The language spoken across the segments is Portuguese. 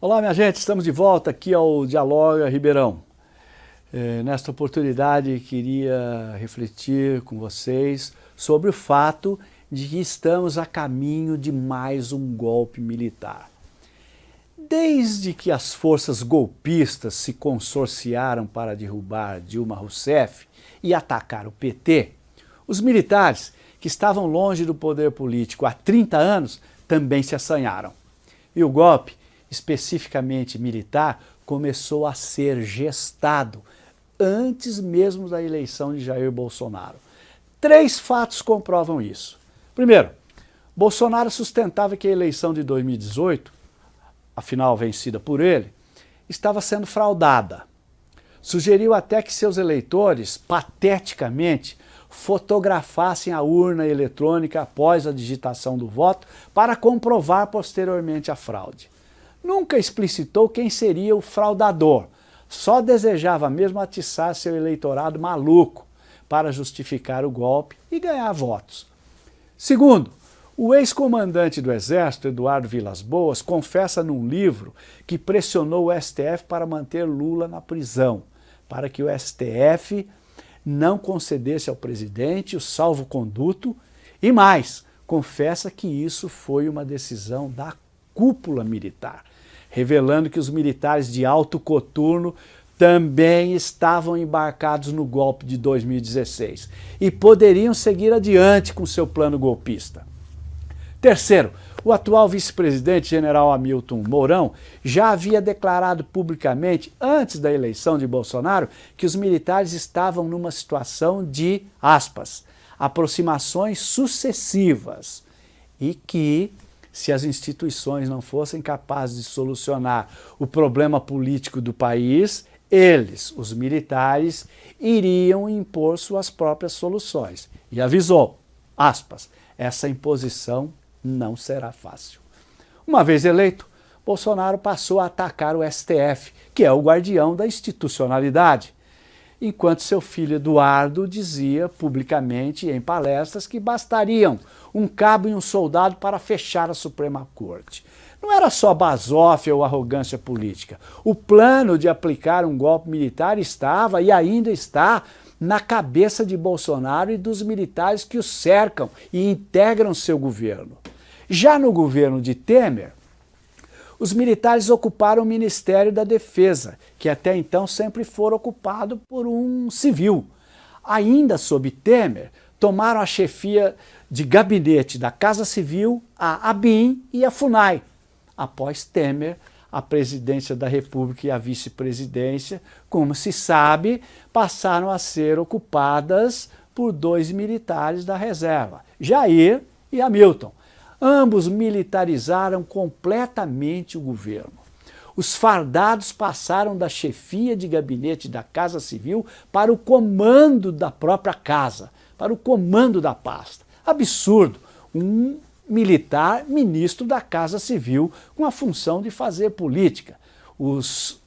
Olá, minha gente, estamos de volta aqui ao Dialoga Ribeirão. É, nesta oportunidade, queria refletir com vocês sobre o fato de que estamos a caminho de mais um golpe militar. Desde que as forças golpistas se consorciaram para derrubar Dilma Rousseff e atacar o PT, os militares, que estavam longe do poder político há 30 anos, também se assanharam. E o golpe especificamente militar, começou a ser gestado antes mesmo da eleição de Jair Bolsonaro. Três fatos comprovam isso. Primeiro, Bolsonaro sustentava que a eleição de 2018, afinal vencida por ele, estava sendo fraudada. Sugeriu até que seus eleitores, pateticamente, fotografassem a urna eletrônica após a digitação do voto para comprovar posteriormente a fraude nunca explicitou quem seria o fraudador, só desejava mesmo atiçar seu eleitorado maluco para justificar o golpe e ganhar votos. Segundo, o ex-comandante do Exército, Eduardo Vilas Boas, confessa num livro que pressionou o STF para manter Lula na prisão, para que o STF não concedesse ao presidente o salvo-conduto e mais, confessa que isso foi uma decisão da cúpula militar revelando que os militares de alto coturno também estavam embarcados no golpe de 2016 e poderiam seguir adiante com seu plano golpista. Terceiro, o atual vice-presidente general Hamilton Mourão já havia declarado publicamente, antes da eleição de Bolsonaro, que os militares estavam numa situação de, aspas, aproximações sucessivas e que se as instituições não fossem capazes de solucionar o problema político do país, eles, os militares, iriam impor suas próprias soluções. E avisou, aspas, essa imposição não será fácil. Uma vez eleito, Bolsonaro passou a atacar o STF, que é o guardião da institucionalidade, enquanto seu filho Eduardo dizia publicamente em palestras que bastariam um cabo e um soldado para fechar a Suprema Corte. Não era só basófia ou arrogância política. O plano de aplicar um golpe militar estava e ainda está na cabeça de Bolsonaro e dos militares que o cercam e integram seu governo. Já no governo de Temer, os militares ocuparam o Ministério da Defesa, que até então sempre foi ocupado por um civil. Ainda sob Temer, tomaram a chefia de gabinete da Casa Civil, a ABIN e a FUNAI. Após Temer, a presidência da República e a vice-presidência, como se sabe, passaram a ser ocupadas por dois militares da reserva, Jair e Hamilton. Ambos militarizaram completamente o governo. Os fardados passaram da chefia de gabinete da Casa Civil para o comando da própria casa, para o comando da pasta. Absurdo! Um militar ministro da Casa Civil com a função de fazer política. Os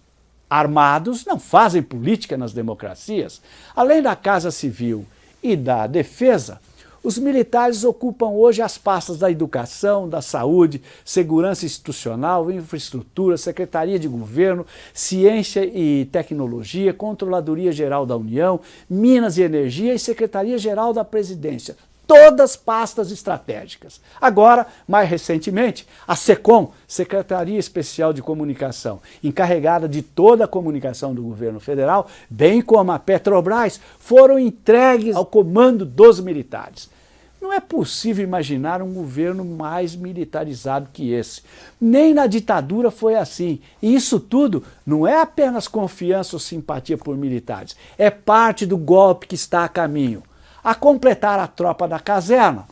armados não fazem política nas democracias. Além da Casa Civil e da Defesa, os militares ocupam hoje as pastas da educação, da saúde, segurança institucional, infraestrutura, secretaria de governo, ciência e tecnologia, controladoria geral da União, minas e energia e secretaria geral da presidência todas pastas estratégicas. Agora, mais recentemente, a SECOM, Secretaria Especial de Comunicação, encarregada de toda a comunicação do governo federal, bem como a Petrobras, foram entregues ao comando dos militares. Não é possível imaginar um governo mais militarizado que esse. Nem na ditadura foi assim. E isso tudo não é apenas confiança ou simpatia por militares, é parte do golpe que está a caminho. A completar a tropa da caserna,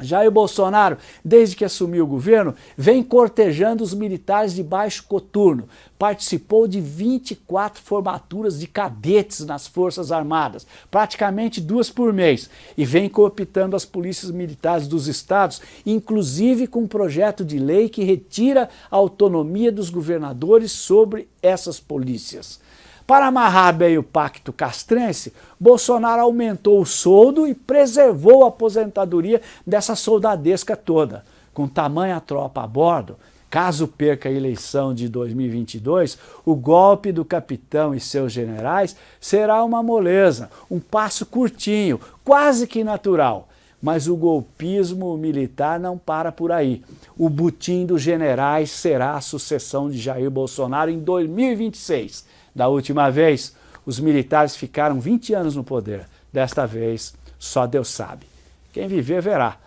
Jair Bolsonaro, desde que assumiu o governo, vem cortejando os militares de baixo coturno. Participou de 24 formaturas de cadetes nas Forças Armadas, praticamente duas por mês, e vem cooptando as polícias militares dos estados, inclusive com um projeto de lei que retira a autonomia dos governadores sobre essas polícias. Para amarrar bem o pacto castrense, Bolsonaro aumentou o soldo e preservou a aposentadoria dessa soldadesca toda. Com tamanha tropa a bordo, Caso perca a eleição de 2022, o golpe do capitão e seus generais será uma moleza, um passo curtinho, quase que natural. Mas o golpismo militar não para por aí. O butim dos generais será a sucessão de Jair Bolsonaro em 2026. Da última vez, os militares ficaram 20 anos no poder. Desta vez, só Deus sabe. Quem viver, verá.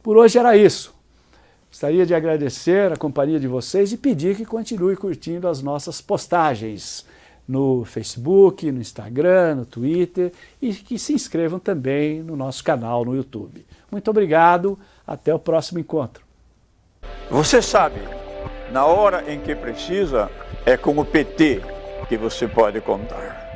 Por hoje era isso. Gostaria de agradecer a companhia de vocês e pedir que continue curtindo as nossas postagens no Facebook, no Instagram, no Twitter e que se inscrevam também no nosso canal no YouTube. Muito obrigado, até o próximo encontro. Você sabe, na hora em que precisa, é com o PT que você pode contar.